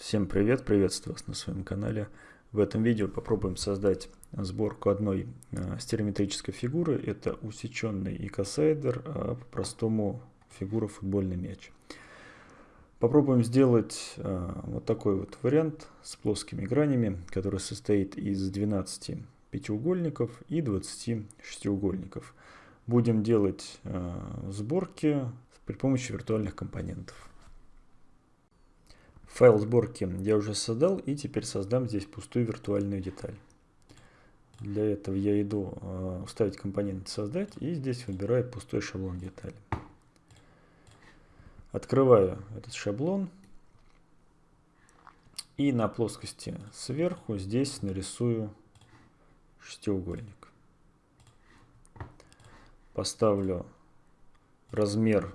Всем привет, приветствую вас на своем канале. В этом видео попробуем создать сборку одной э, стереометрической фигуры. Это усеченный икосайдер, а по-простому фигура футбольный мяч. Попробуем сделать э, вот такой вот вариант с плоскими гранями, который состоит из 12 пятиугольников и 20 шестиугольников. Будем делать э, сборки при помощи виртуальных компонентов. Файл сборки я уже создал и теперь создам здесь пустую виртуальную деталь. Для этого я иду э, вставить компонент создать и здесь выбираю пустой шаблон детали. Открываю этот шаблон и на плоскости сверху здесь нарисую шестиугольник. Поставлю размер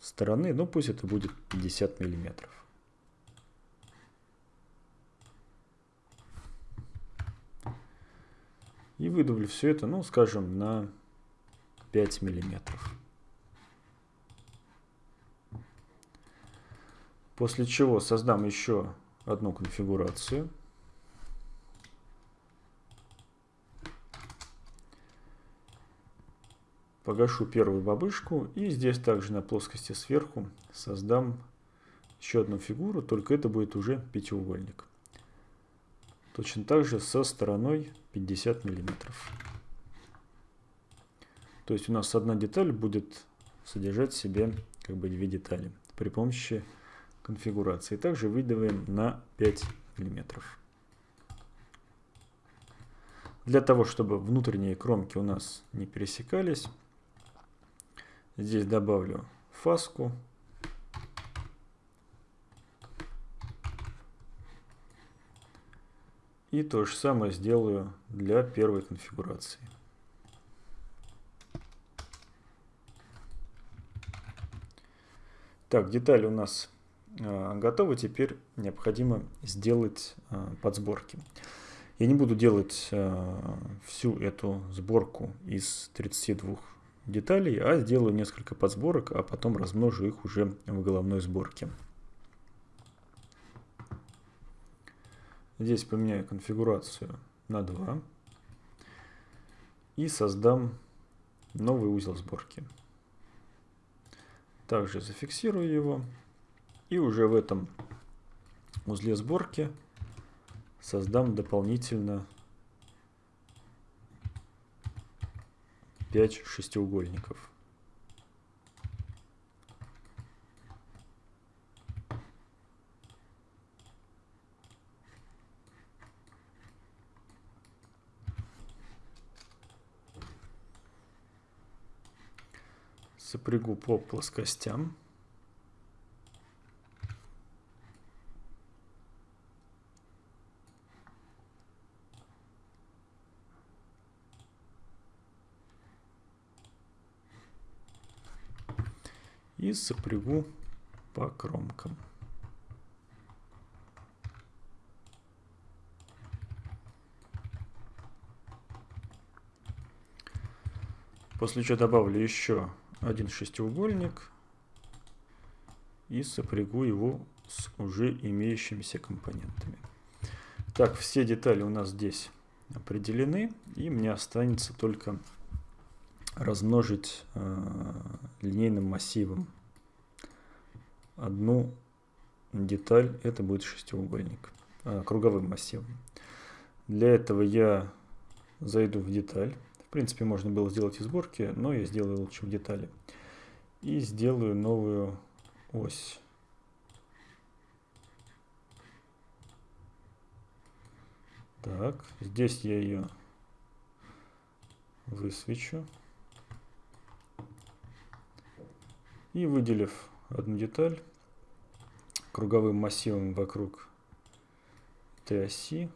стороны, ну пусть это будет 50 миллиметров. И выдавлю все это, ну скажем, на 5 миллиметров. После чего создам еще одну конфигурацию. Погашу первую бабышку и здесь также на плоскости сверху создам еще одну фигуру, только это будет уже пятиугольник. Точно так же со стороной 50 миллиметров. То есть у нас одна деталь будет содержать в себе как бы две детали при помощи конфигурации. Также выдаваем на 5 миллиметров. Для того, чтобы внутренние кромки у нас не пересекались, Здесь добавлю фаску. И то же самое сделаю для первой конфигурации. Так, детали у нас э, готовы. Теперь необходимо сделать э, подсборки. Я не буду делать э, всю эту сборку из 32 деталей, а сделаю несколько подсборок, а потом размножу их уже в головной сборке. Здесь поменяю конфигурацию на 2 и создам новый узел сборки. Также зафиксирую его и уже в этом узле сборки создам дополнительно 5 шестиугольников. Сопрягу по плоскостям. И сопрягу по кромкам. После чего добавлю еще один шестиугольник и сопрягу его с уже имеющимися компонентами. Так, все детали у нас здесь определены, и мне останется только размножить э, линейным массивом одну деталь, это будет шестиугольник, э, круговым массивом. Для этого я зайду в деталь. В принципе, можно было сделать и сборки, но я сделаю лучше в детали. И сделаю новую ось. Так, здесь я ее высвечу. И выделив одну деталь круговым массивом вокруг этой оси,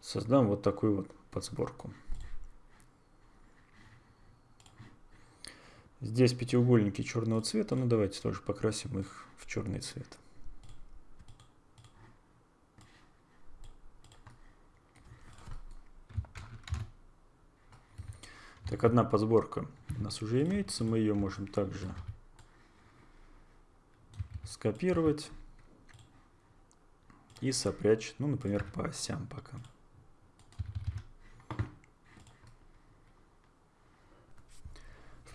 создам вот такую вот подсборку. Здесь пятиугольники черного цвета, ну давайте тоже покрасим их в черный цвет. Так, одна подсборка у нас уже имеется, мы ее можем также скопировать и сопрячь, ну, например, по осям пока.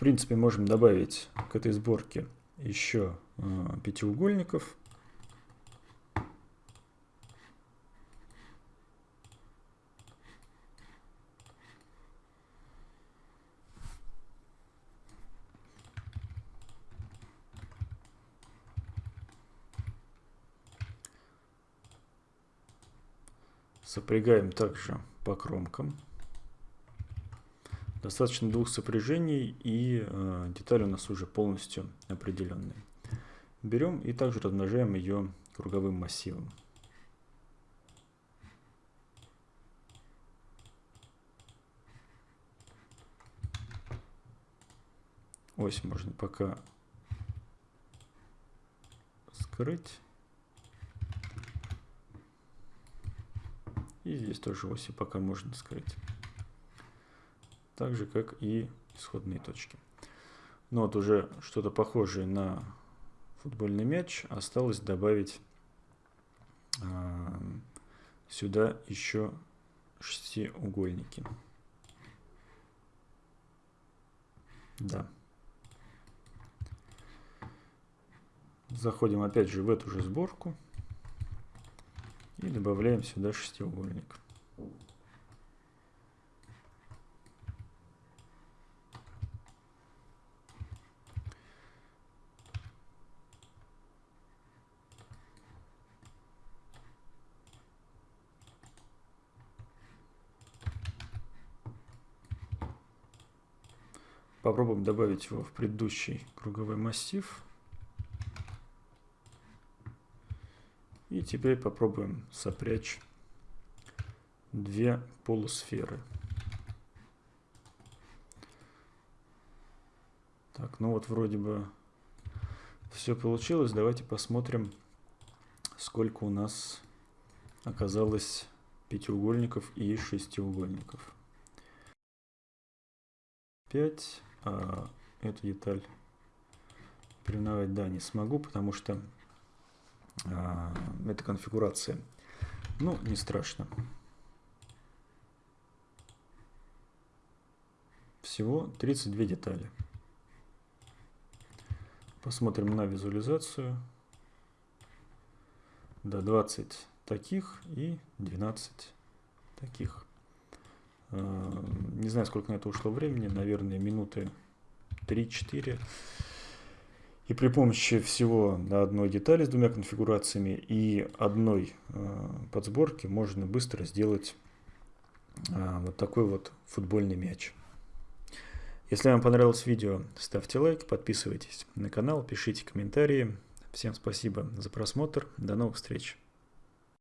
Принципе, можем добавить к этой сборке еще э, пятиугольников. Сопрягаем также по кромкам. Достаточно двух сопряжений и э, деталь у нас уже полностью определенная. Берем и также размножаем ее круговым массивом. Ось можно пока скрыть. И здесь тоже оси пока можно скрыть. Так же, как и исходные точки. Но вот уже что-то похожее на футбольный мяч. Осталось добавить э, сюда еще шестиугольники. Да. Заходим опять же в эту же сборку. И добавляем сюда шестиугольник. Попробуем добавить его в предыдущий круговой массив. И теперь попробуем сопрячь две полусферы. Так, ну вот вроде бы все получилось. Давайте посмотрим, сколько у нас оказалось пятиугольников и шестиугольников. 5. А эту деталь переименовать, да, не смогу, потому что а, эта конфигурация. Ну, не страшно. Всего 32 детали. Посмотрим на визуализацию. Да, 20 таких и 12 таких. А, не знаю, сколько на это ушло времени, наверное, минуты 3-4. И при помощи всего одной детали с двумя конфигурациями и одной э, подсборки можно быстро сделать э, вот такой вот футбольный мяч. Если вам понравилось видео, ставьте лайк, подписывайтесь на канал, пишите комментарии. Всем спасибо за просмотр, до новых встреч!